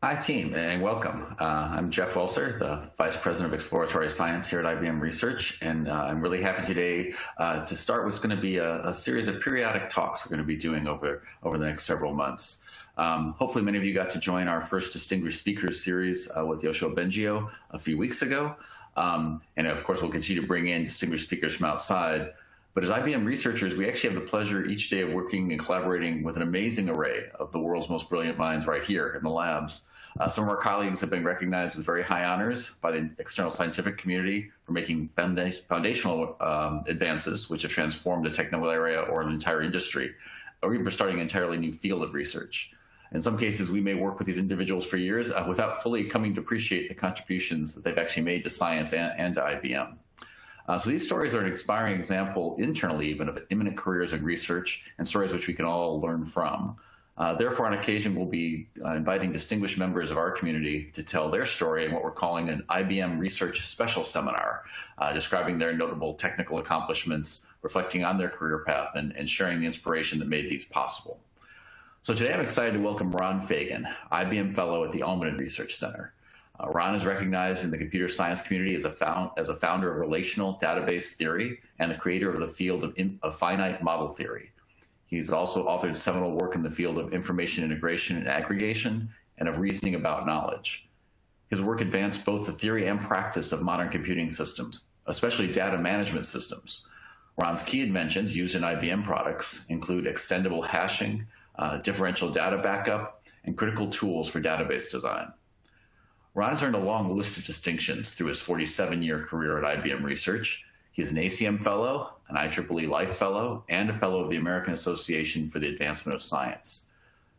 Hi, team, and welcome. Uh, I'm Jeff Welser, the Vice President of Exploratory Science here at IBM Research, and uh, I'm really happy today uh, to start what's going to be a, a, series of periodic talks we're going to be doing over, over the next several months. Um, hopefully many of you got to join our first Distinguished Speakers series uh, with Yoshua Bengio a few weeks ago. Um, and of course, we'll continue to bring in distinguished speakers from outside. But as IBM researchers, we actually have the pleasure each day of working and collaborating with an amazing array of the world's most brilliant minds right here in the labs. Uh, some of our colleagues have been recognized with very high honors by the external scientific community for making foundational um, advances, which have transformed a technical area or an entire industry, or even for starting an entirely new field of research. In some cases, we may work with these individuals for years uh, without fully coming to appreciate the contributions that they've actually made to science and, and to IBM. Uh, so these stories are an inspiring example internally even of imminent careers in research and stories which we can all learn from. Uh, therefore, on occasion, we'll be uh, inviting distinguished members of our community to tell their story in what we're calling an IBM Research Special Seminar, uh, describing their notable technical accomplishments, reflecting on their career path, and, and sharing the inspiration that made these possible. So today I'm excited to welcome Ron Fagin, IBM Fellow at the Almaden Research Center. Uh, Ron is recognized in the computer science community as a, found, as a founder of relational database theory and the creator of the field of, in, of finite model theory. He's also authored seminal work in the field of information integration and aggregation and of reasoning about knowledge. His work advanced both the theory and practice of modern computing systems, especially data management systems. Ron's key inventions used in IBM products include extendible hashing, uh, differential data backup, and critical tools for database design. Ron has earned a long list of distinctions through his 47-year career at IBM Research. He is an ACM Fellow, an IEEE Life Fellow, and a Fellow of the American Association for the Advancement of Science.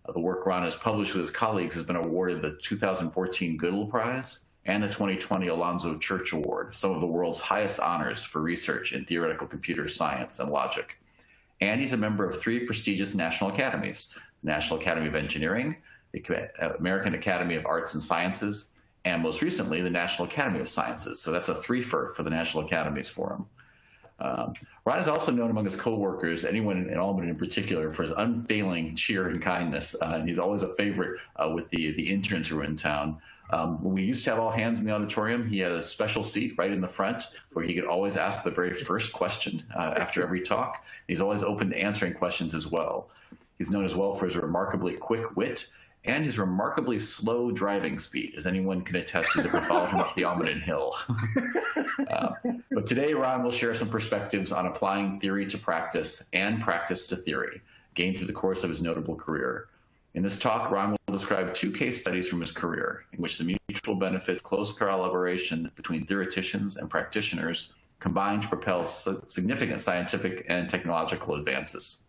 Uh, the work Ron has published with his colleagues has been awarded the 2014 Gödel Prize and the 2020 Alonzo Church Award, some of the world's highest honors for research in theoretical computer science and logic. And he's a member of three prestigious national academies, the National Academy of Engineering, the American Academy of Arts and Sciences, and most recently, the National Academy of Sciences. So that's a three-fer for the National Academies Forum. Um, Ron is also known among his coworkers, anyone in Almaden in particular, for his unfailing cheer and kindness. Uh, and he's always a favorite uh, with the, the interns who are in town. Um, when we used to have all hands in the auditorium, he had a special seat right in the front where he could always ask the very first question uh, after every talk. He's always open to answering questions as well. He's known as well for his remarkably quick wit and his remarkably slow driving speed, as anyone can attest who's ever followed him up the Almaden Hill. uh, but today, Ron will share some perspectives on applying theory to practice and practice to theory, gained through the course of his notable career. In this talk, Ron will describe two case studies from his career in which the mutual benefit close collaboration between theoreticians and practitioners combined to propel significant scientific and technological advances.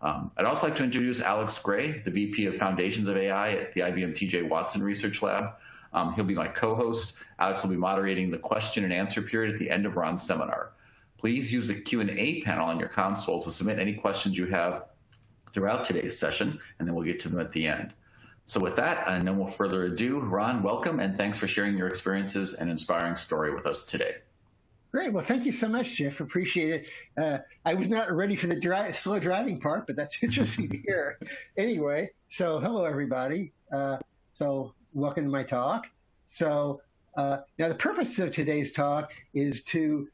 Um, I'd also like to introduce Alex Gray, the VP of Foundations of AI at the IBM TJ Watson Research Lab. Um, he'll be my co-host. Alex will be moderating the question and answer period at the end of Ron's seminar. Please use the Q&A panel on your console to submit any questions you have throughout today's session, and then we'll get to them at the end. So with that, and no more further ado, Ron, welcome, and thanks for sharing your experiences and inspiring story with us today. Great. Well, thank you so much, Jeff. Appreciate it. Uh, I was not ready for the dri slow driving part, but that's interesting to hear. Anyway, so hello, everybody. Uh, so welcome to my talk. So uh, now the purpose of today's talk is to,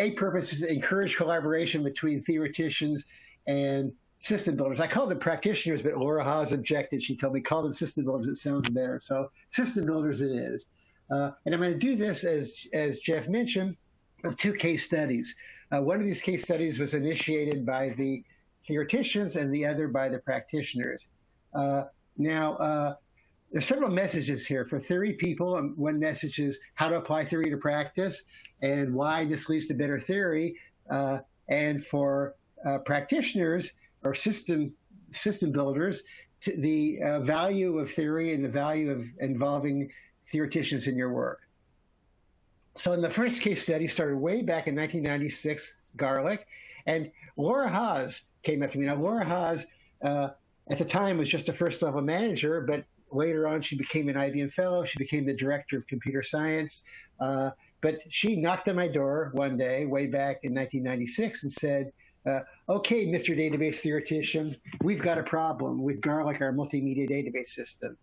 a purpose is to encourage collaboration between theoreticians and system builders. I call them practitioners, but Laura Haas objected. She told me call them system builders. It sounds better. So system builders it is. Uh, and I'm going to do this, as, as Jeff mentioned, with two case studies. Uh, one of these case studies was initiated by the theoreticians and the other by the practitioners. Uh, now, uh, there's several messages here for theory people. Um, one message is how to apply theory to practice and why this leads to better theory. Uh, and for uh, practitioners or system system builders, the uh, value of theory and the value of involving theoreticians in your work. So in the first case study started way back in 1996, Garlic, and Laura Haas came up to me. Now, Laura Haas, uh, at the time, was just a first level manager, but later on she became an IBM fellow. She became the director of computer science. Uh, but she knocked on my door one day, way back in 1996, and said, uh, okay, Mr. Database Theoretician, we've got a problem with Garlic, our multimedia database system.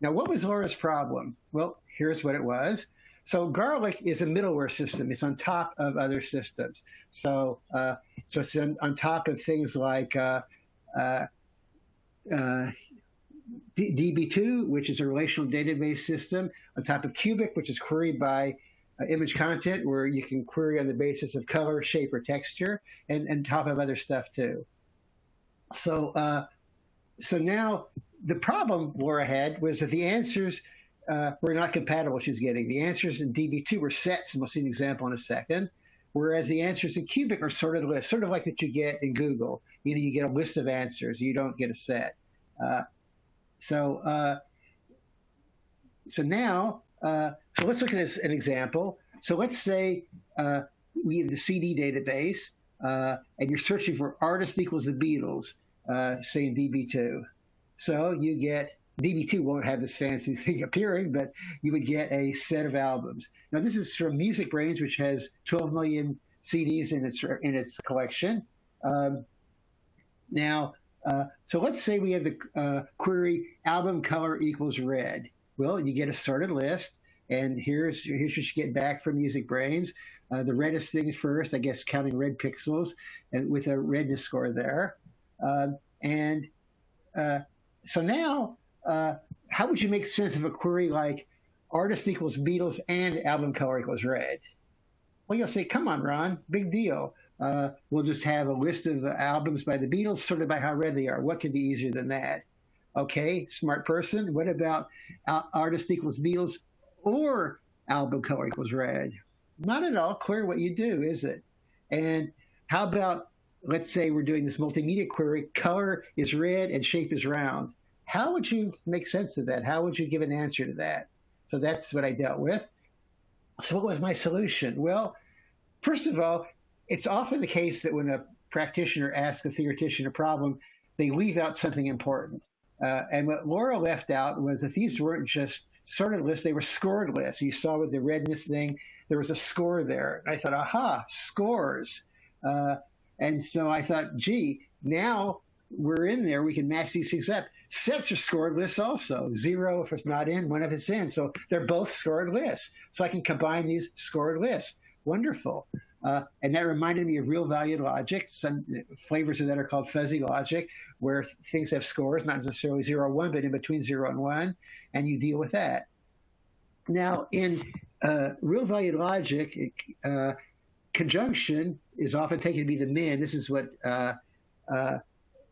Now, what was Laura's problem? Well, here's what it was. So Garlic is a middleware system. It's on top of other systems. So uh, so it's on, on, top of things like uh, uh, uh DB2, which is a relational database system, on top of QBIC, which is queried by uh, image content, where you can query on the basis of color, shape, or texture, and, and top of other stuff too. So uh, so now the problem Laura had was that the answers uh, were not compatible she's getting. The answers in DB2 were sets, and we'll see an example in a second, whereas the answers in QBIC are sorted lists, sort of like what you get in Google. You know, you get a list of answers, you don't get a set. Uh, so, uh, so now, uh, so let's look at this, an example. So let's say uh, we have the CD database, uh, and you're searching for artist equals the Beatles, say in DB2. So you get DB2 won't have this fancy thing appearing, but you would get a set of albums. Now, this is from MusicBrainz, which has 12 million CDs in its in its collection. Um, now, uh, so let's say we have the uh, query album color equals red. Well, you get a sorted list, and here's here's what you get back from MusicBrainz. Uh, the reddest thing first, I guess, counting red pixels, and with a redness score there. Um, and uh, so now uh, how would you make sense of a query like artist equals Beatles and album color equals red? Well, you'll say, come on, Ron, big deal. Uh, we'll just have a list of albums by the Beatles sorted by how red they are. What could be easier than that? Okay, smart person. What about artist equals Beatles or album color equals red? Not at all clear what you do, is it? And how about, let's say we're doing this multimedia query, color is red and shape is round. How would you make sense of that? How would you give an answer to that? So that's what I dealt with. So what was my solution? Well, first of all, it's often the case that when a practitioner asks a theoretician a problem, they leave out something important. Uh, and what Laura left out was that these weren't just sorted lists, they were scored lists. You saw with the redness thing, there was a score there. I thought, aha, scores. Uh, and so I thought, gee, now we're in there, we can match these things up. Sets are scored lists also. Zero if it's not in, one if it's in. So they're both scored lists. So I can combine these scored lists. Wonderful. Uh, and that reminded me of real valued logic. Some flavors of that are called fuzzy logic, where things have scores, not necessarily zero, one, but in between zero and one, and you deal with that. Now, in uh, real valued logic, uh, conjunction is often taken to be the min. This is what uh, uh,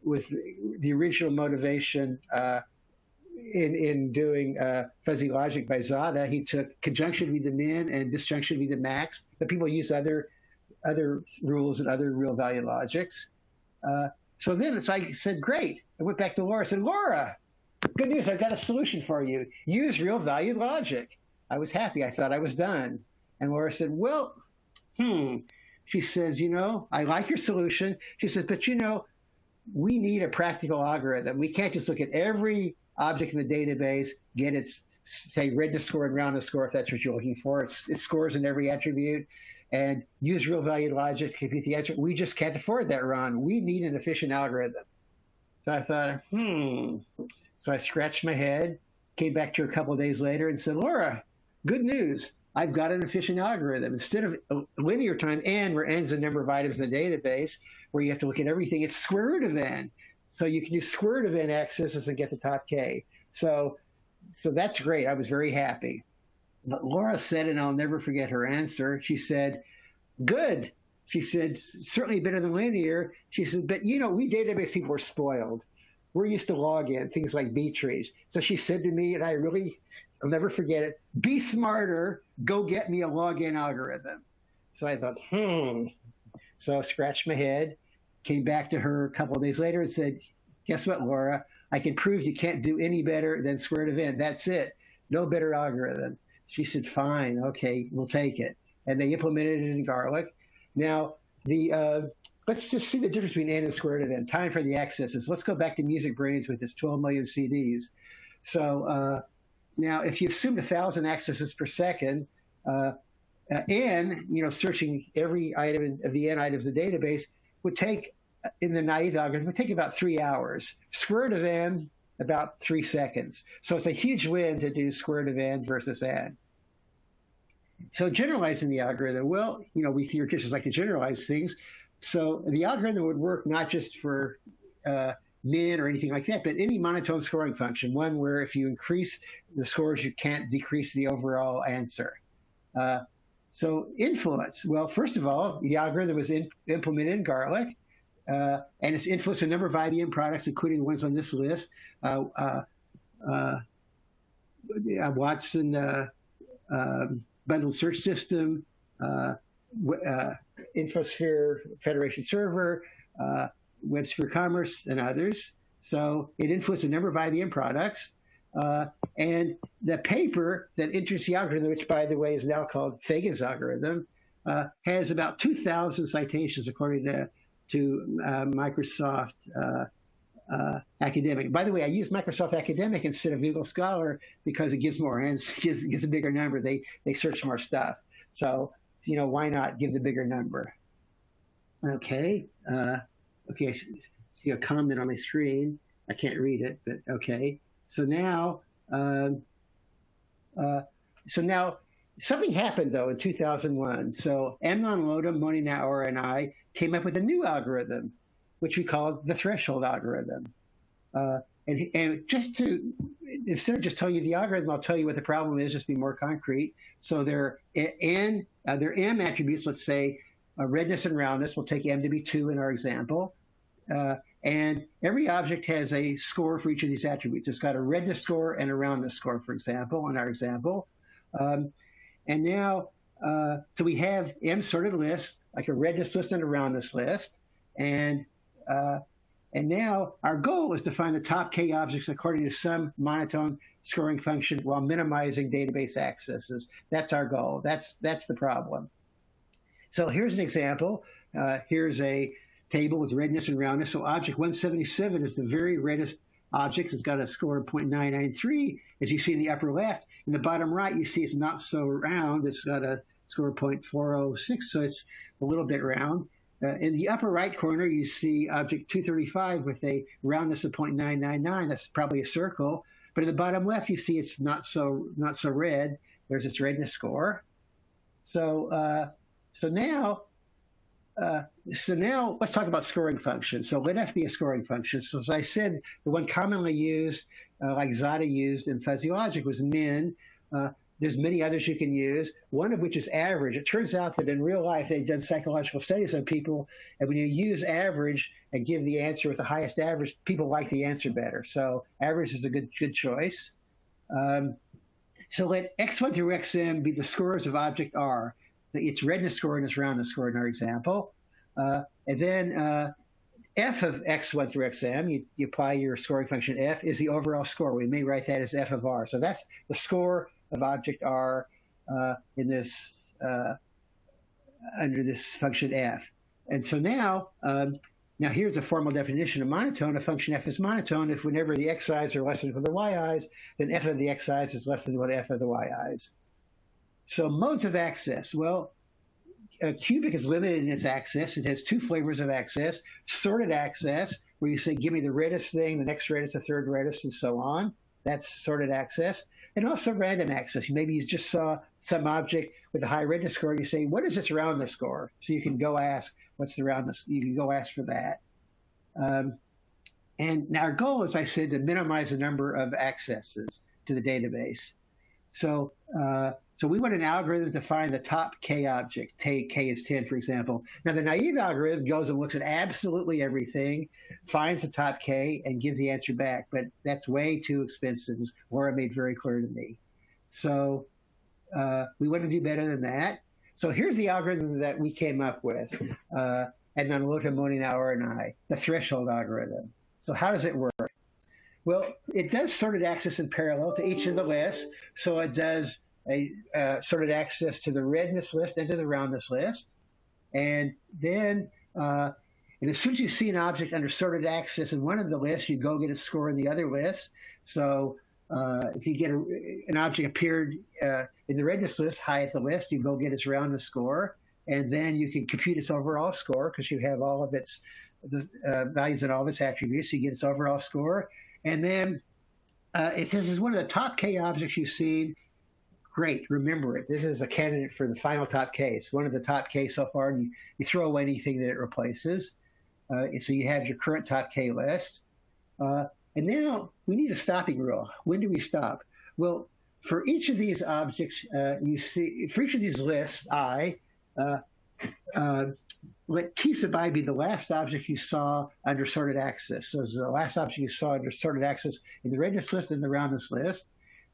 was the, the original motivation uh, in in doing uh, fuzzy logic by Zadeh. He took conjunction be the min and disjunction be the max, but people use other other rules and other real value logics. Uh, so then like I said, great. I went back to Laura. I said, Laura, good news. I've got a solution for you. Use real value logic. I was happy. I thought I was done. And Laura said, well, hmm. She says, you know, I like your solution. She says, but you know, we need a practical algorithm. We can't just look at every object in the database, get its say redness score and roundness score if that's what you're looking for. It's, it scores in every attribute and use real value logic to compute the answer. We just can't afford that, Ron. We need an efficient algorithm. So I thought, hmm. So I scratched my head, came back to her a couple days later and said, Laura, good news. I've got an efficient algorithm. Instead of linear time n, where n is the number of items in the database, where you have to look at everything, it's square root of n. So you can use square root of n accesses and get the top k. So, so that's great. I was very happy. But Laura said, and I'll never forget her answer. She said, "Good." She said, "Certainly better than linear." She said, "But you know, we database people are spoiled. We're used to log n things like B trees." So she said to me, and I really I'll never forget it. Be smarter. Go get me a log n algorithm. So I thought, hmm. So I scratched my head, came back to her a couple of days later and said, guess what, Laura? I can prove you can't do any better than square root of n. That's it. No better algorithm. She said, fine. Okay, we'll take it. And they implemented it in Garlic. Now, the uh, let's just see the difference between n and square root of n. Time for the accesses. Let's go back to MusicBrainz with its 12 million CDs. So uh, now, if you assume a thousand accesses per second, uh, uh, n, you know, searching every item of the n items of the database would take, uh, in the naive algorithm, would take about three hours. Square root of n about three seconds. So it's a huge win to do square root of n versus n. So generalizing the algorithm, well, you know, we theoreticians like to generalize things. So the algorithm would work not just for uh, min or anything like that, but any monotone scoring function, one where if you increase the scores, you can't decrease the overall answer. Uh, so influence, well, first of all, the algorithm was in, implemented in Garlic, uh, and it's influenced a number of IBM products, including the ones on this list. Uh, uh, uh Watson um, bundled search system, Infosphere Federation Server, WebSphere Commerce, and others. So it influenced a number of IBM products. Uh, and the paper that enters the algorithm, which by the way is now called Fagin's algorithm, uh, has about 2,000 citations according to, to uh, Microsoft uh, uh, Academic. By the way, I use Microsoft Academic instead of Google Scholar because it gives more and it gives, gives a bigger number. They, they search more stuff. So, you know, why not give the bigger number? Okay. Okay, I see a comment on my screen. I can't read it, but okay. So now, um, uh, so now something happened though in 2001. So Amnon Lotem, Moni Naor, and I came up with a new algorithm, which we called the threshold algorithm. Uh, and, and, just to instead of just telling you the algorithm, I'll tell you what the problem is. Just be more concrete. So their n, uh, their m attributes. Let's say uh, redness and roundness. We'll take m to be two in our example. Uh, and every object has a score for each of these attributes. It's got a redness score and a roundness score, for example, in our example. Um, and now, uh, so we have m sorted lists, like a redness list and a roundness list. And uh, and now our goal is to find the top k objects according to some monotone scoring function while minimizing database accesses. That's our goal. That's that's the problem. So here's an example. Uh, here's a table with redness and roundness. So object 177 is the very reddest object. It's got a score of 0.993, as you see in the upper left. In the bottom right, you see it's not so round. It's got a score of 0.406, so it's a little bit round. Uh, in the upper right corner, you see object 235 with a roundness of 0.999. That's probably a circle. But in the bottom left, you see it's not so not so red. There's its redness score. So uh, so now uh, so now let's talk about scoring functions. So let f be a scoring function. So as I said, the one commonly used, uh, like Zadeh used in fuzzy logic, was min. Uh, there's many others you can use, one of which is average. It turns out that in real life, they've done psychological studies on people, and when you use average and give the answer with the highest average, people like the answer better. So average is a good, good choice. Um, so let x1 through xm be the scores of object R its redness score and its roundness score in our example. Uh, and then uh, f of x1 through xm, you, you, apply your scoring function f, is the overall score. We may write that as f of r. So that's the score of object r uh, in this uh, under this function f. And so now, um, now here's a formal definition of monotone. A function f is monotone if whenever the xi's are less than equal to the yi's, then f of the xi's is less than what f of the yi's. So modes of access. Well, a QBIC is limited in its access. It has two flavors of access. Sorted access, where you say, give me the reddest thing, the next reddest, the third reddest, and so on. That's sorted access. And also random access. Maybe you just saw some object with a high redness score. You say, what is its roundness score? So you can go ask, what's the roundness? You can go ask for that. Um, and now our goal, as I said, to minimize the number of accesses to the database. So uh, so we want an algorithm to find the top k object. Take k is 10, for example. Now the naive algorithm goes and looks at absolutely everything, finds the top k, and gives the answer back. But that's way too expensive, Laura made very clear to me. So uh, we want to do better than that. So here's the algorithm that we came up with, uh, Amnon Lotem, Moni Naor, and I, the threshold algorithm. So how does it work? Well, it does sorted access in parallel to each of the lists. So it does a uh, sorted access to the redness list and to the roundness list. And then, uh, and as soon as you see an object under sorted access in one of the lists, you go get a score in the other list. So uh, if you get a, an object appeared uh, in the redness list, high at the list, you go get its roundness score. And then you can compute its overall score because you have all of its the uh, values and all of its attributes. You get its overall score. And then uh, if this is one of the top K objects you've seen, great, remember it. This is a candidate for the final top K. It's one of the top K so far, and you, you throw away anything that it replaces. Uh, so you have your current top K list. Uh, and now we need a stopping rule. When do we stop? Well, for each of these objects, uh, you see, for each of these lists, I, uh, let T sub i be the last object you saw under sorted access. So the last object you saw under sorted access in the redness list and the roundness list.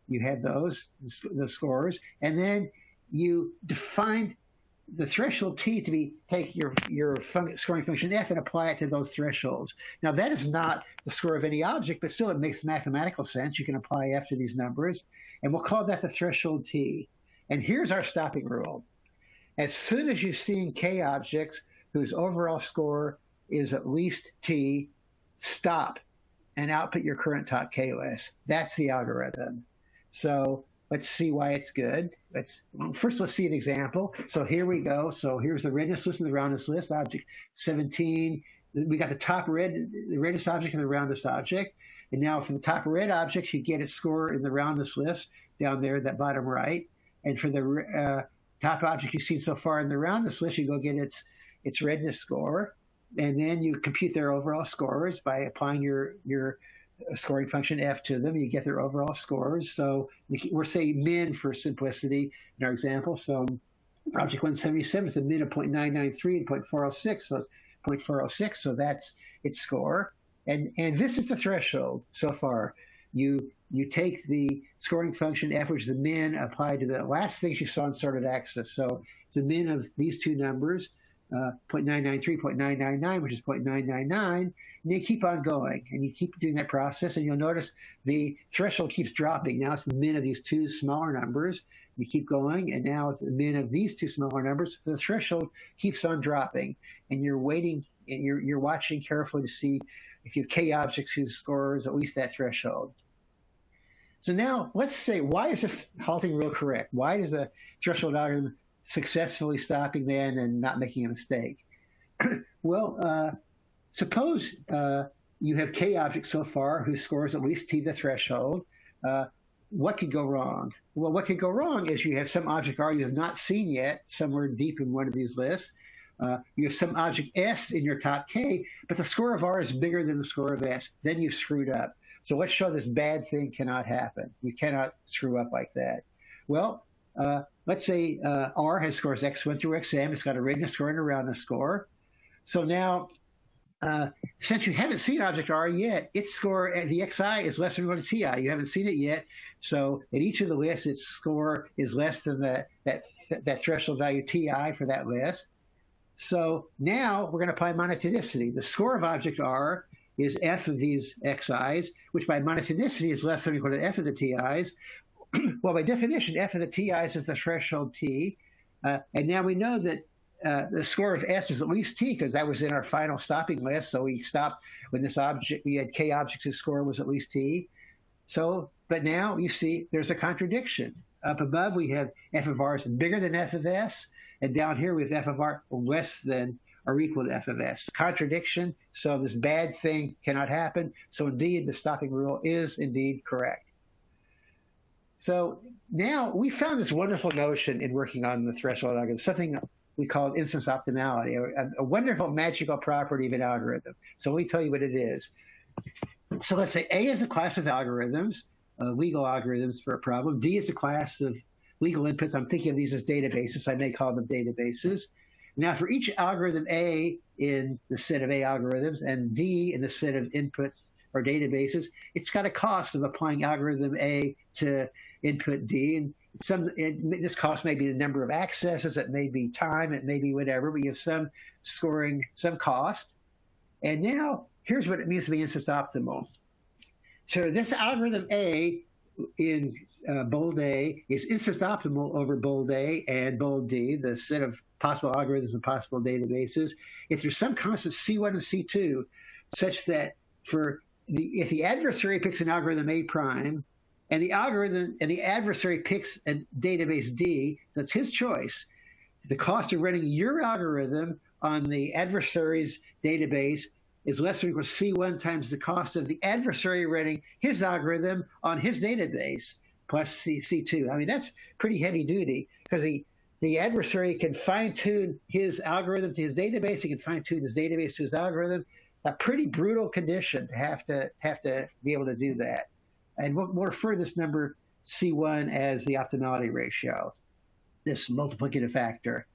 You had those, the scores, and then you defined the threshold t to be take your your fun scoring function f and apply it to those thresholds. Now that is not the score of any object, but still it makes mathematical sense. You can apply f to these numbers, and we'll call that the threshold t. And here's our stopping rule. As soon as you've seen k objects whose overall score is at least t, stop and output your current top k list. That's the algorithm. So Let's see why it's good. Let's first let's see an example. So here we go. So here's the redness list and the roundness list. Object 17. We got the top red, the reddest object and the roundest object. And now for the top red object, you get its score in the roundness list down there, that bottom right. And for the uh, top object you've seen so far in the roundness list, you go get its its redness score. And then you compute their overall scores by applying your your uh, scoring function f to them. You get their overall scores. So we're saying min for simplicity in our example. So um, object 177 is the min of 0.993 and 0.406. So it's 0.406. So that's its score. And, and this is the threshold so far. You you take the scoring function f, which is the min applied to the last things you saw in sorted access. So it's the min of these two numbers uh, 0.993, 0.999, which is 0.999, and you keep on going, and you keep doing that process, and you'll notice the threshold keeps dropping. Now it's the min of these two smaller numbers. You keep going, and now it's the min of these two smaller numbers. So the threshold keeps on dropping, and you're waiting, and you're, you're watching carefully to see if you have k objects whose score is at least that threshold. So now let's say, why is this halting rule correct? Why does the threshold algorithm successfully stopping then and not making a mistake. well, uh, suppose uh, you have k objects so far whose scores at least t the threshold. Uh, what could go wrong? Well, what could go wrong is you have some object R you have not seen yet somewhere deep in one of these lists. Uh, you have some object S in your top K, but the score of R is bigger than the score of S. Then you've screwed up. So let's show this bad thing cannot happen. You cannot screw up like that. Well, uh, let's say uh, R has scores X1 through XM. It's got a redness score and a roundness score. So now, uh, since you haven't seen object R yet, its score at the XI is less than 1 to TI. You haven't seen it yet. So at each of the lists, its score is less than the, that, th that threshold value TI for that list. So now we're going to apply monotonicity. The score of object R is f of these xi's, which by monotonicity is less than or equal to f of the ti's. well, by definition, f of the ti's is the threshold t. Uh, and now we know that uh, the score of s is at least t because that was in our final stopping list. So we stopped when this object, we had k objects whose score was at least t. So, but now you see there's a contradiction. Up above, we have f of r is bigger than f of s. And down here, we have f of r less than or equal to f of s. Contradiction. So this bad thing cannot happen. So indeed, the stopping rule is indeed correct. So now we found this wonderful notion in working on the threshold algorithm, something we call instance optimality, a, a, wonderful magical property of an algorithm. So let me tell you what it is. So let's say A is a class of algorithms, uh, legal algorithms for a problem. D is a class of legal inputs. I'm thinking of these as databases. I may call them databases. Now, for each algorithm A in the set of A algorithms and D in the set of inputs or databases, it's got a cost of applying algorithm A to input D. And some it, this cost may be the number of accesses, it may be time, it may be whatever, but you have some scoring, some cost. And now here's what it means to be instance optimal. So this algorithm A in uh, bold A is instance optimal over bold A and bold D, the set of possible algorithms and possible databases, if there's some constant C1 and C2, such that for the, if the adversary picks an algorithm A prime, and the algorithm and the adversary picks a database D, that's his choice. The cost of running your algorithm on the adversary's database is less than or equal to C1 times the cost of the adversary running his algorithm on his database plus C, C2. I mean, that's pretty heavy duty because the, the adversary can fine tune his algorithm to his database. He can fine tune his database to his algorithm. A pretty brutal condition to have to have to be able to do that. And we'll, we'll refer to this number C1 as the optimality ratio, this multiplicative factor.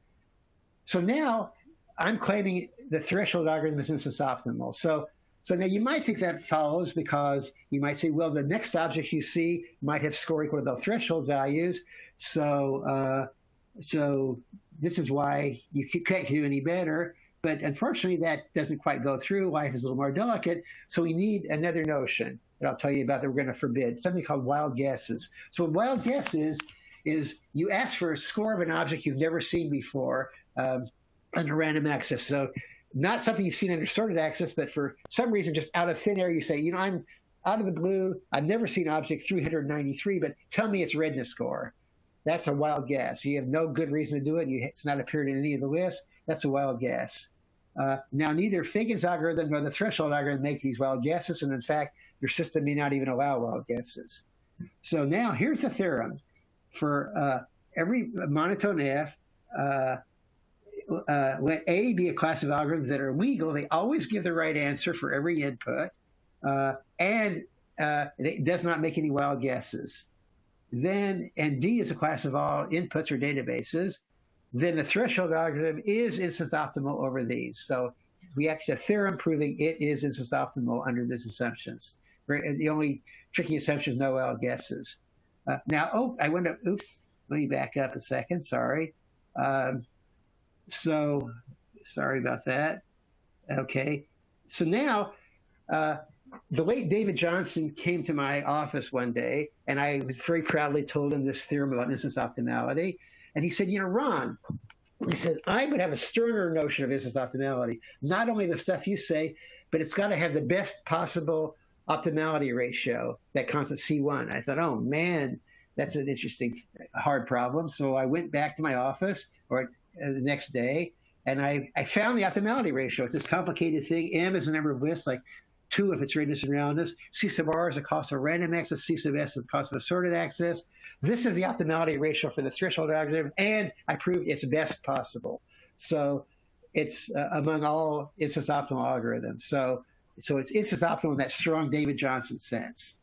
So now I'm claiming the threshold algorithm is instance optimal. So, so now you might think that follows because you might say, well, the next object you see might have score equal to the threshold values. So, uh, so this is why you can't do any better. But unfortunately, that doesn't quite go through. Life is a little more delicate. So we need another notion that I'll tell you about that we're going to forbid, something called wild guesses. So what wild guess is, is you ask for a score of an object you've never seen before um, under random access. So not something you've seen under sorted access, but for some reason, just out of thin air, you say, you know, I'm out of the blue. I've never seen object 393, but tell me its redness score. That's a wild guess. You have no good reason to do it. You, it's not appeared in any of the lists. That's a wild guess. Uh, now, neither Fagin's algorithm nor the threshold algorithm make these wild guesses, and in fact, your system may not even allow wild guesses. So now here's the theorem. For uh, every monotone F, uh, uh, let A be a class of algorithms that are legal. They always give the right answer for every input, uh, and it does not make any wild guesses. Then, and D is a class of all inputs or databases. Then the threshold algorithm is instance optimal over these. So we actually have a theorem proving it is instance optimal under these assumptions. The only tricky assumption is no wild guesses. Uh, now, oh, I went up. Oops, let me back up a second. Sorry. Um, so sorry about that. Okay. So now, uh, the late David Johnson came to my office one day, and I very proudly told him this theorem about instance optimality. And he said, You know, Ron, he said, I would have a sterner notion of instance optimality. Not only the stuff you say, but it's got to have the best possible optimality ratio, that constant C1. I thought, oh man, that's an interesting, hard problem. So I went back to my office, or uh, the next day, and I, I found the optimality ratio. It's this complicated thing. M is the number of lists, like two if it's redness and roundness. C sub R is the cost of random access. C sub S is the cost of assorted access. This is the optimality ratio for the threshold algorithm, and I proved it's best possible. So it's uh, among all instance optimal algorithms. So so it's instance optimal in that strong David Johnson sense.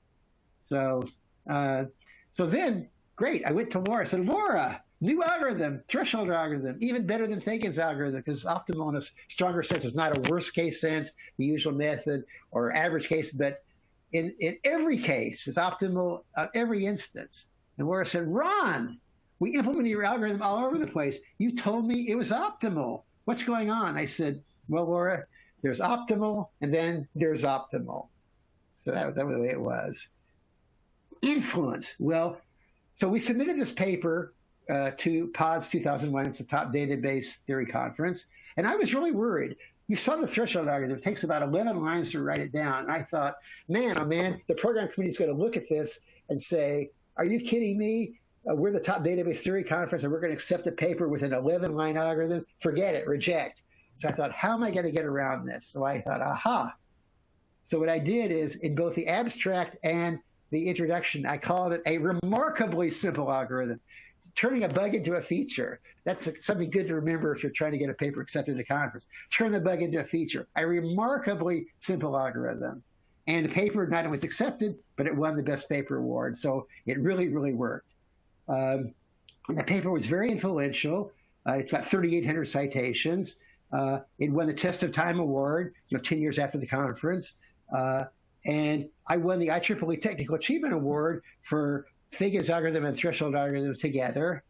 So uh, so then great. I went to Laura. I said, Laura, New algorithm, threshold algorithm, even better than Fagin's algorithm because optimal in a stronger sense is not a worst case sense, the usual method, or average case, but in, in every case it's optimal at every instance. And Laura said, Ron, we implemented your algorithm all over the place. You told me it was optimal. What's going on? I said, well, Laura, there's optimal and then there's optimal. So that, that was the way it was. Influence. Well, so we submitted this paper uh, to PODS 2001. It's a top database theory conference. And I was really worried. You saw the threshold algorithm. It takes about 11 lines to write it down. And I thought, man, oh man, the program committee is going to look at this and say, are you kidding me? Uh, we're the top database theory conference and we're going to accept a paper with an 11 line algorithm. Forget it, reject. So I thought, how am I going to get around this? So I thought, aha. So what I did is in both the abstract and the introduction, I called it a remarkably simple algorithm turning a bug into a feature. That's something good to remember if you're trying to get a paper accepted at a conference. Turn the bug into a feature. A remarkably simple algorithm. And the paper not only was accepted, but it won the best paper award. So it really, really worked. Um, the paper was very influential. Uh, it's got 3,800 citations. Uh, it won the Test of Time Award, you know, 10 years after the conference. Uh, and I won the IEEE Technical Achievement Award for Fagin's algorithm and threshold algorithm together.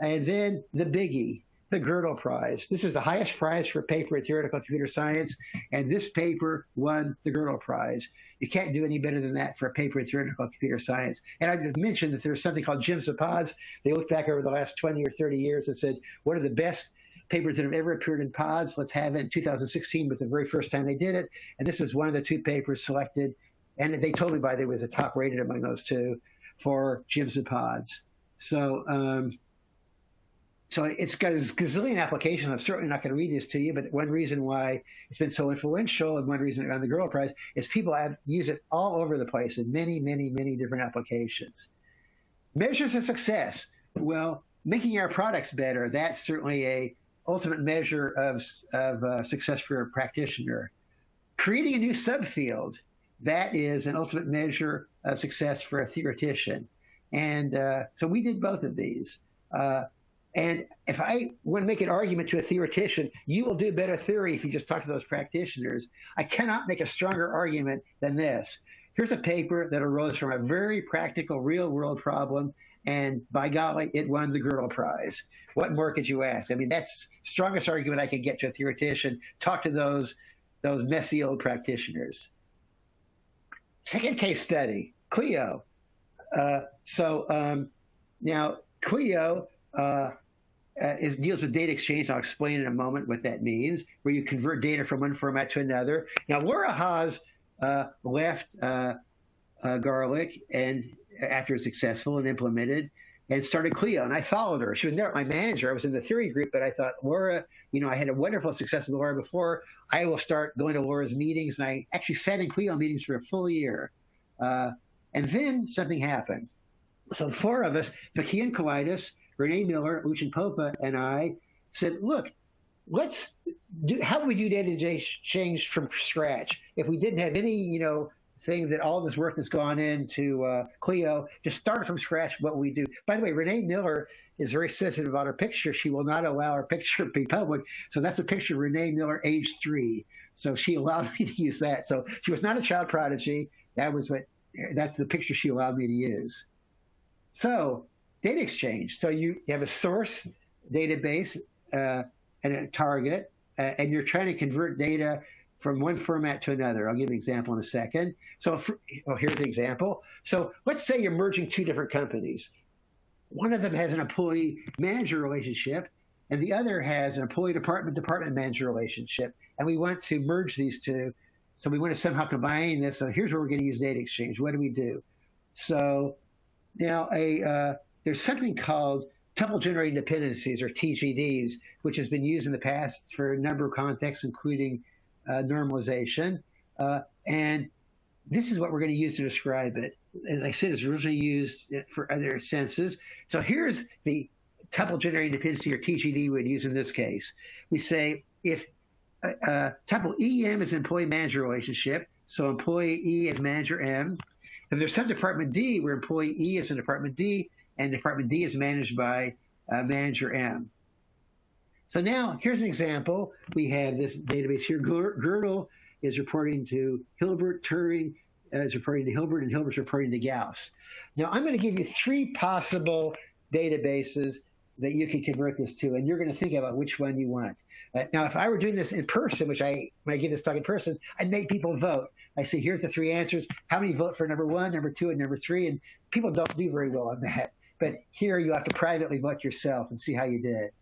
And then the biggie, the Gödel Prize. This is the highest prize for paper in theoretical computer science, and this paper won the Gödel Prize. You can't do any better than that for a paper in theoretical computer science. And I mentioned that there's something called of Pods. They looked back over the last 20 or 30 years and said, what are the best papers that have ever appeared in pods? Let's have it in 2016 was the very first time they did it. And this was one of the two papers selected. And they told me, by the way, was the top rated among those two for Gems and Pods. So, um, so it's got a gazillion applications. I'm certainly not going to read this to you, but one reason why it's been so influential and one reason it won the Gödel Prize is people have use it all over the place in many, many, many different applications. Measures of success. Well, making our products better, that's certainly a ultimate measure of, of uh, success for a practitioner. Creating a new subfield, that is an ultimate measure of success for a theoretician. And uh, so we did both of these. Uh, and if I want to make an argument to a theoretician, you will do better theory if you just talk to those practitioners. I cannot make a stronger argument than this. Here's a paper that arose from a very practical, real world problem, and by golly, it won the Gödel Prize. What more could you ask? I mean, that's strongest argument I can get to a theoretician. Talk to those those messy old practitioners. Second case study, Clio. Uh, so um, now Clio uh, uh, is deals with data exchange. I'll explain in a moment what that means, where you convert data from one format to another. Now, Laura Haas uh, left uh, uh, Garlic and after it's successful and implemented and started Clio. And I followed her. She was never my manager. I was in the theory group, but I thought, Laura, you know, I had a wonderful success with Laura before. I will start going to Laura's meetings. And I actually sat in Clio meetings for a full year. Uh, and then something happened. So four of us, Phokion Kolaitis, Renee Miller, Lucian Popa, and I said, look, let's do, how would we do data change from scratch if we didn't have any, you know, thing that all this work that's gone into uh, Clio, just start from scratch what we do. By the way, Renee Miller is very sensitive about her picture. She will not allow her picture to be public. So that's a picture of Renee Miller, age three. So she allowed me to use that. So she was not a child prodigy. That was what, that's the picture she allowed me to use. So data exchange. So you, you have a source database uh, and a target, uh, and you're trying to convert data from one format to another. I'll give an example in a second. So for, well, here's the example. So let's say you're merging two different companies. One of them has an employee manager relationship, and the other has an employee department department manager relationship. And we want to merge these two. So we want to somehow combine this. So here's where we're going to use data exchange. What do we do? So now a uh, there's something called tuple generating dependencies or TGDs, which has been used in the past for a number of contexts, including normalization. Uh, and this is what we're going to use to describe it. As I said, it's originally used for other senses. So here's the tuple generating dependency or TGD we'd use in this case. We say if uh, uh tuple EM is employee manager relationship, so employee E is manager M. If there's some department D where employee E is in department D, and Department D is managed by uh, Manager M. So now here's an example. We have this database here. Gödel is reporting to Hilbert, Turing uh, is reporting to Hilbert, and Hilbert's reporting to Gauss. Now I'm going to give you three possible databases that you can convert this to, and you're going to think about which one you want. Uh, now, if I were doing this in person, which I, when I give this talk in person, I'd make people vote. I say, here's the three answers. How many vote for number one, number two, and number three? And people don't do very well on that. But here you have to privately vote yourself and see how you did.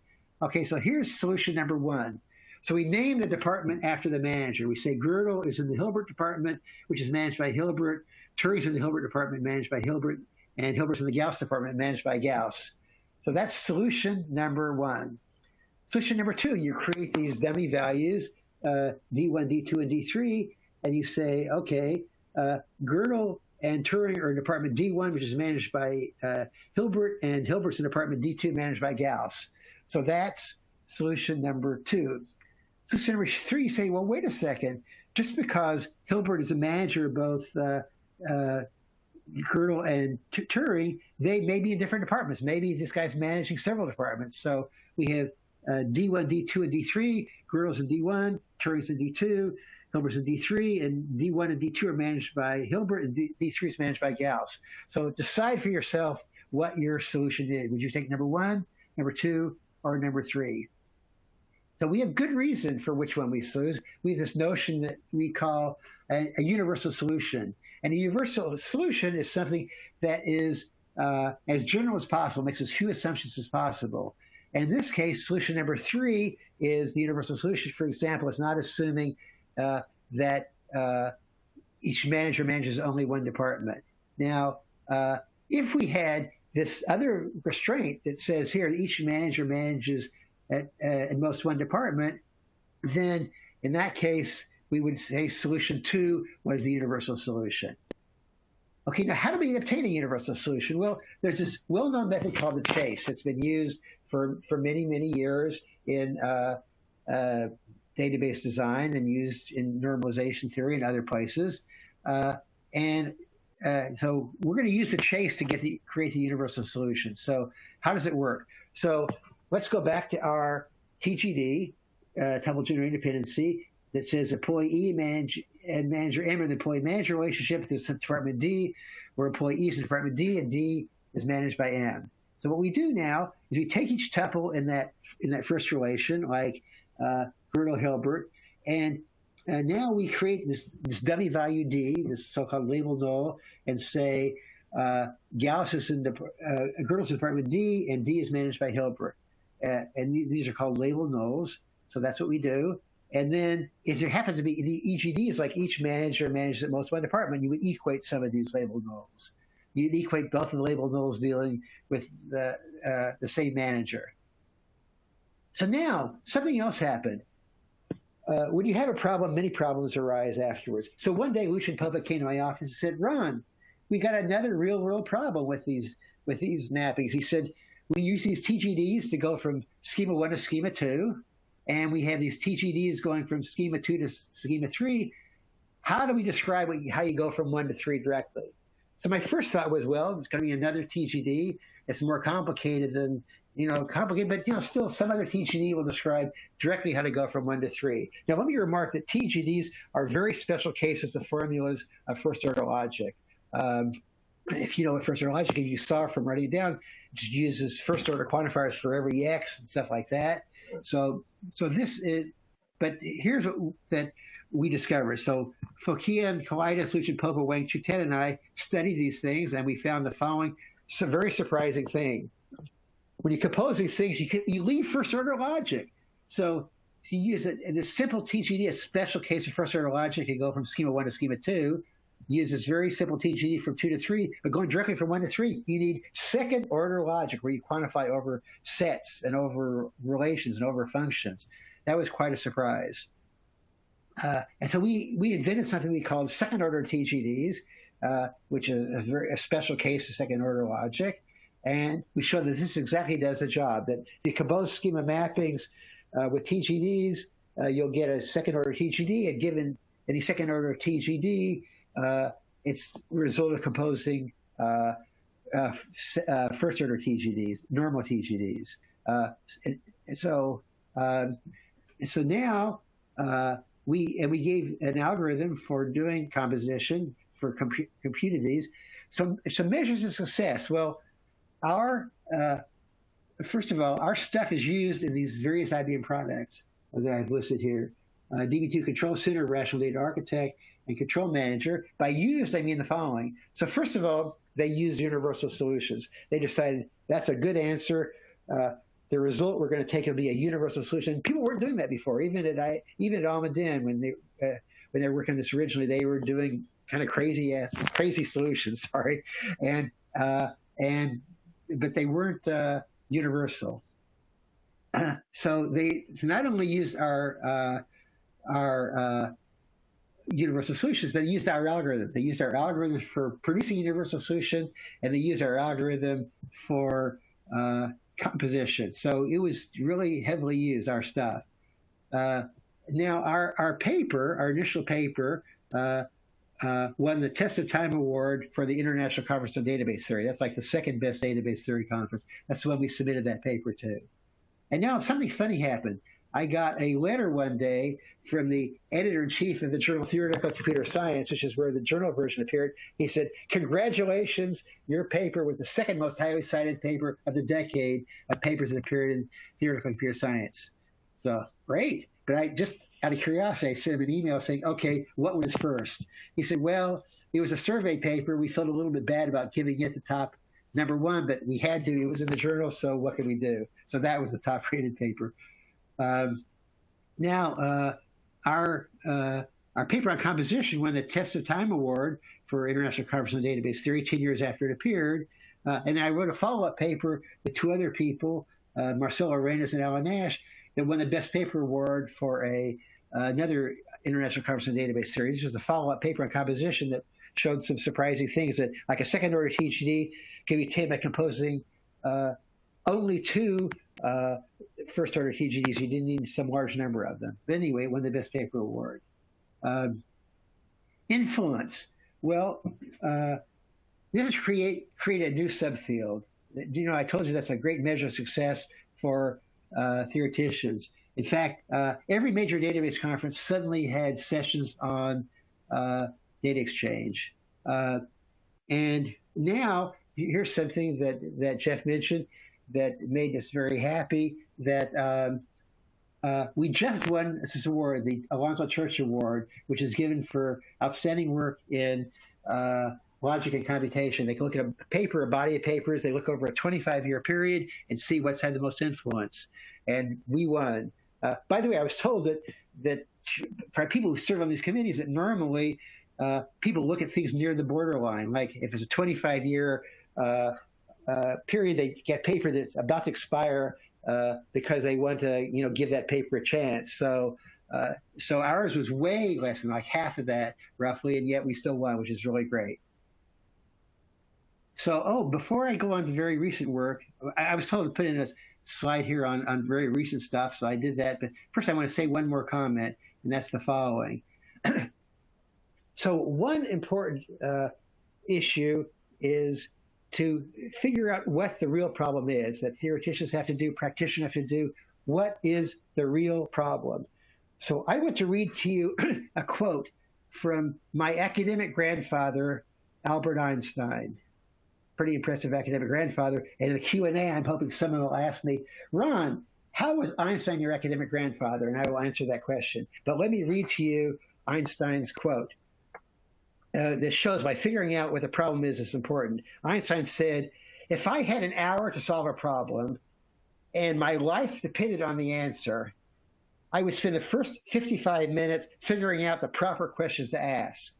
Okay, so here's solution number one. So we name the department after the manager. We say Gödel is in the Hilbert department, which is managed by Hilbert. Turing's in the Hilbert department, managed by Hilbert. And Hilbert's in the Gauss department, managed by Gauss. So that's solution number one. Solution number two, you create these dummy values, uh, D1, D2, and D3, and you say, okay, uh, Gödel and Turing are in Department D1, which is managed by uh, Hilbert, and Hilbert's in Department D2, managed by Gauss. So that's solution number two. Solution number three, say, well, wait a second. Just because Hilbert is a manager of both uh, uh, Gödel and Turing, they may be in different departments. Maybe this guy's managing several departments. So we have uh, D1, D2, and D3. Gödel's in D1, Turing's in D2, Hilbert's in D3, and D1 and D2 are managed by Hilbert, and D, 3 is managed by Gauss. So decide for yourself what your solution is. Would you take number one, number two, or number three? So we have good reason for which one we choose. We have this notion that we call a, a universal solution. And a universal solution is something that is uh, as general as possible, makes as few assumptions as possible. And in this case, solution number three is the universal solution. For example, it's not assuming uh, that uh, each manager manages only one department. Now, uh, if we had this other restraint that says here each manager manages at, uh, most one department, then in that case, we would say solution two was the universal solution. Okay, now how do we obtain a universal solution? Well, there's this well-known method called the chase. It's been used for, for many, many years in uh, uh, database design and used in normalization theory and other places. Uh, and uh, so we're going to use the chase to get the create the universal solution. So how does it work? So let's go back to our TGD, uh, tuple generator dependency, that says employee E manage, and manager M are the employee manager relationship. There's department D, where employee E is in department D, and D is managed by M. So what we do now is we take each tuple in that in that first relation, like uh, Bruno Hilbert, and uh, now we create this, this dummy value D, this so-called label null, and say uh, Gauss is in the, uh, department D, and D is managed by Hilbert. Uh, and these, these are called label nulls. So that's what we do. And then if there happens to be the EGD is like each manager manages at most one department, you would equate some of these label nulls. You'd equate both of the label nulls dealing with the, uh, the same manager. So now something else happened. Uh, when you have a problem, many problems arise afterwards. So one day, Lucian Popa came to my office and said, "Ron, we got another real-world problem with these with these mappings." He said, "We use these TGDs to go from schema one to schema two, and we have these TGDs going from schema two to schema three. How do we describe what, how you go from one to three directly?" So my first thought was, well, it's going to be another TGD. It's more complicated than you know, complicated, but you know, still some other TGD will describe directly how to go from one to three. Now, let me remark that TGDs are very special cases of formulas of first order logic. Um, if you know what first order logic, if you saw from writing it down, it uses first order quantifiers for every x and stuff like that. So, so this is, but here's what that we discovered. So Phokion, Kolaitis, Lucian Popa, Wang-Chiew Tan, and I studied these things, and we found the following very surprising thing when you compose these things, you can, you leave first order logic. So to use in this simple TGD, a special case of first order logic, you go from schema one to schema two. Use this very simple TGD from two to three, but going directly from one to three, you need second order logic where you quantify over sets and over relations and over functions. That was quite a surprise. Uh, and so we, we invented something we called second order TGDs, uh, which is a, very, a special case of second order logic. And we show that this exactly does the job, that you compose schema mappings uh, with TGDs, uh, you'll get a second order TGD, and given any second order TGD, uh, it's the result of composing uh, uh, uh, first order TGDs, normal TGDs. And, so, um, so now we and we gave an algorithm for doing composition for compu computing these. So, so measures of success. Well, our uh, first of all, our stuff is used in these various IBM products that I've listed here. Uh, DB2 Control Center, Rational Data Architect, and Control Manager. By used, I mean the following. So first of all, they use universal solutions. They decided that's a good answer. Uh, the result we're going to take will be a universal solution. People weren't doing that before. Even at I, even at Almaden, when they uh, when they were working this originally, they were doing kind of crazy ass crazy solutions. Sorry, and uh, and but they weren't uh, universal. so they not only used our uh, our uh, universal solutions, but they used our algorithms. They used our algorithms for producing universal solution, and they used our algorithm for uh, composition. So it was really heavily used, our stuff. Uh, now, our, our paper, our initial paper, uh, won the Test of Time Award for the International Conference on Database Theory. That's like the second best database theory conference. That's the one we submitted that paper to. And now something funny happened. I got a letter one day from the editor in chief of the journal Theoretical Computer Science, which is where the journal version appeared. He said, Congratulations, your paper was the second most highly cited paper of the decade of papers that appeared in Theoretical Computer Science. So, great. But I just out of curiosity, I sent him an email saying, okay, what was first? He said, well, it was a survey paper. We felt a little bit bad about giving it the top number one, but we had to. It was in the journal, so what can we do? So that was the top rated paper. Um, now, uh, our uh, our paper on composition won the Test of Time Award for International Conference on Database Theory 10 years after it appeared. Uh, and then I wrote a follow-up paper with two other people, uh, Marcelo Arenas and Alan Nash, that won the Best Paper Award for a another International Conference on Database Theory. Was a follow-up paper on composition that showed some surprising things that, like a second-order TGD, can be obtained by composing uh, only two uh, first-order TGDs. You didn't need some large number of them. But anyway, won the Best Paper Award. Um, influence. Well, uh, this is create create a new subfield. You know, I told you that's a great measure of success for uh, theoreticians. In fact, uh, every major database conference suddenly had sessions on uh, data exchange. Uh, and now, here's something that, that Jeff mentioned that made us very happy that um, uh, we just won this award, the Alonzo Church Award, which is given for outstanding work in uh, logic and computation. They can look at a paper, a body of papers, they look over a 25 year period and see what's had the most influence. And we won. Uh, by the way, I was told that that for people who serve on these committees, that normally uh, people look at things near the borderline. Like if it's a 25 year uh, uh, period, they get paper that's about to expire uh, because they want to, you know, give that paper a chance. So. Uh, so ours was way less than like half of that, roughly, and yet we still won, which is really great. So, oh, before I go on to very recent work, I, I was told to put in a slide here on, on very recent stuff, so I did that. But first, I want to say one more comment, and that's the following. so, one important uh, issue is to figure out what the real problem is that theoreticians have to do, practitioners have to do. What is the real problem? So, I want to read to you a quote from my academic grandfather, Albert Einstein pretty impressive academic grandfather. And in the Q&A, I'm hoping someone will ask me, Ron, how was Einstein your academic grandfather? And I will answer that question. But let me read to you Einstein's quote. Uh, this shows by figuring out what the problem is is important. Einstein said, if I had an hour to solve a problem and my life depended on the answer, I would spend the first 55 minutes figuring out the proper questions to ask.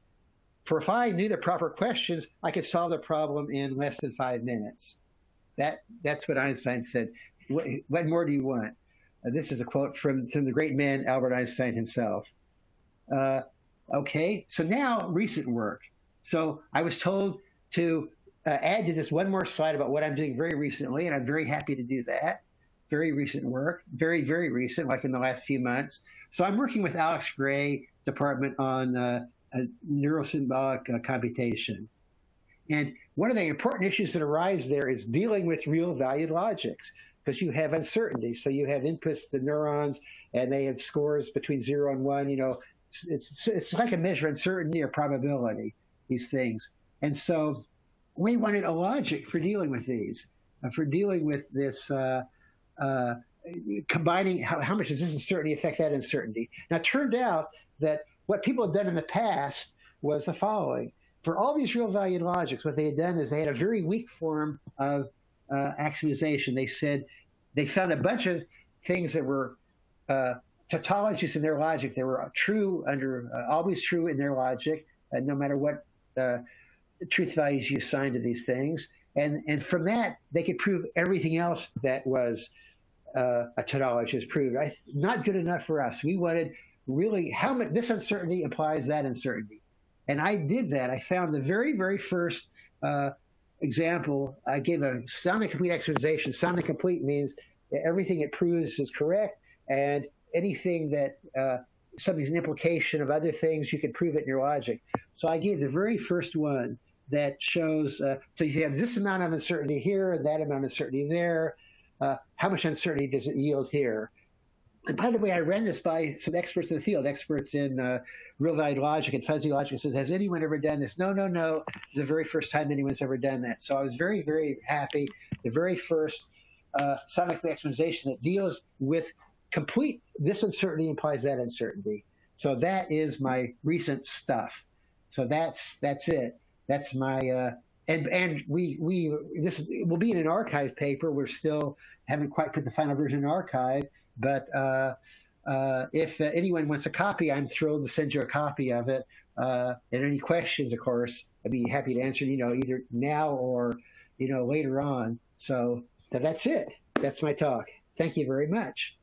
For if I knew the proper questions, I could solve the problem in less than five minutes. That that's what Einstein said. What, what more do you want? Uh, this is a quote from, from the great man Albert Einstein himself. Uh, okay, so now recent work. So I was told to uh, add to this one more slide about what I'm doing very recently, and I'm very happy to do that. Very recent work, very, very recent, like in the last few months. So I'm working with Alex Gray's department on uh, a neurosymbolic uh, computation. And one of the important issues that arise there is dealing with real valued logics because you have uncertainty. So you have inputs to neurons and they have scores between zero and one. You know, it's, it's like a measure of uncertainty or probability, these things. And so we wanted a logic for dealing with these, uh, for dealing with this. Uh, uh, combining how, how much does this uncertainty affect that uncertainty? Now, it turned out that what people had done in the past was the following. For all these real valued logics, what they had done is they had a very weak form of uh. They said they found a bunch of things that were uh, tautologies in their logic. They were true under, uh, always true in their logic, uh, no matter what uh, truth values you assign to these things. And, and from that, they could prove everything else that was uh, a tautology is proved. I, not good enough for us. We wanted really how much this uncertainty implies that uncertainty. And I did that. I found the very, very first uh, example. I gave a sound and complete axiomatization. Sound and complete means everything it proves is correct, and anything that uh, something's an implication of other things, you can prove it in your logic. So I gave the very first one that shows. Uh, so you have this amount of uncertainty here, and that amount of uncertainty there. Uh, how much uncertainty does it yield here? And by the way, I ran this by some experts in the field, experts in uh, real valued logic and fuzzy logic. Says, has anyone ever done this? No, no, no. It's the very first time anyone's ever done that. So I was very, very happy. The very first uh, sound axiomatization that deals with complete this uncertainty implies that uncertainty. So that is my recent stuff. So that's that's it. That's my uh, and and we we this will be in an arXiv paper. We're still haven't quite put the final version in arXiv but uh, uh, if uh, anyone wants a copy, I'm thrilled to send you a copy of it. and any questions, of course, I'd be happy to answer. You know, either now or you know, later on. So that's it. That's my talk. Thank you very much.